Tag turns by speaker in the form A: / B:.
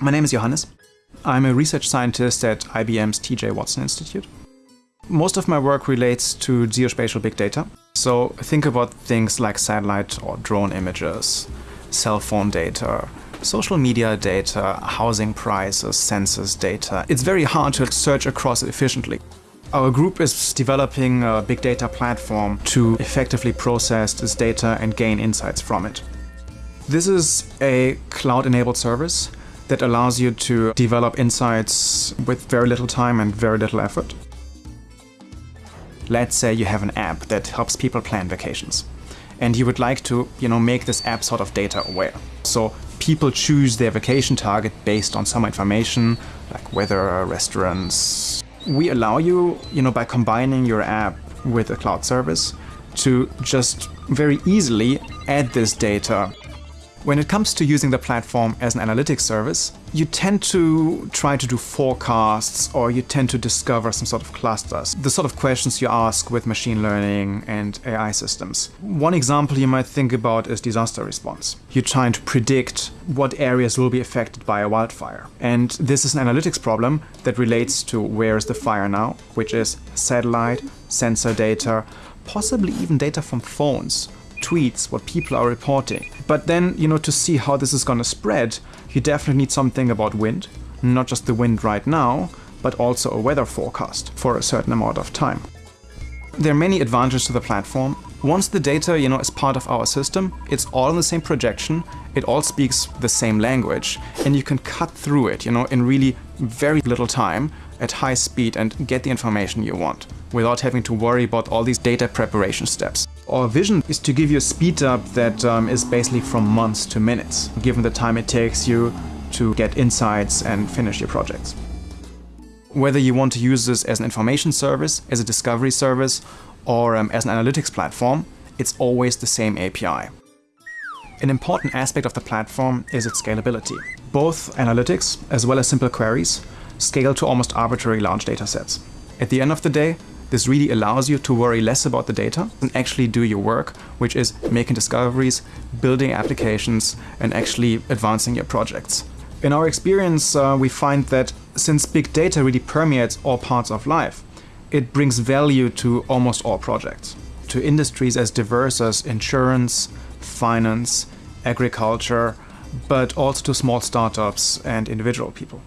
A: My name is Johannes. I'm a research scientist at IBM's TJ Watson Institute. Most of my work relates to geospatial big data. So think about things like satellite or drone images, cell phone data, social media data, housing prices, census data. It's very hard to search across efficiently. Our group is developing a big data platform to effectively process this data and gain insights from it. This is a cloud-enabled service that allows you to develop insights with very little time and very little effort. Let's say you have an app that helps people plan vacations and you would like to you know, make this app sort of data aware. So people choose their vacation target based on some information like weather, restaurants. We allow you, you know, by combining your app with a cloud service to just very easily add this data when it comes to using the platform as an analytics service, you tend to try to do forecasts or you tend to discover some sort of clusters. The sort of questions you ask with machine learning and AI systems. One example you might think about is disaster response. You're trying to predict what areas will be affected by a wildfire. And this is an analytics problem that relates to where is the fire now, which is satellite, sensor data, possibly even data from phones tweets, what people are reporting. But then, you know, to see how this is going to spread, you definitely need something about wind, not just the wind right now, but also a weather forecast for a certain amount of time. There are many advantages to the platform. Once the data, you know, is part of our system, it's all in the same projection, it all speaks the same language, and you can cut through it, you know, in really very little time at high speed and get the information you want without having to worry about all these data preparation steps. Our vision is to give you a speed up that um, is basically from months to minutes, given the time it takes you to get insights and finish your projects. Whether you want to use this as an information service, as a discovery service, or um, as an analytics platform, it's always the same API. An important aspect of the platform is its scalability. Both analytics, as well as simple queries, scale to almost arbitrary large datasets. At the end of the day, this really allows you to worry less about the data and actually do your work, which is making discoveries, building applications, and actually advancing your projects. In our experience, uh, we find that since big data really permeates all parts of life, it brings value to almost all projects, to industries as diverse as insurance, finance, agriculture, but also to small startups and individual people.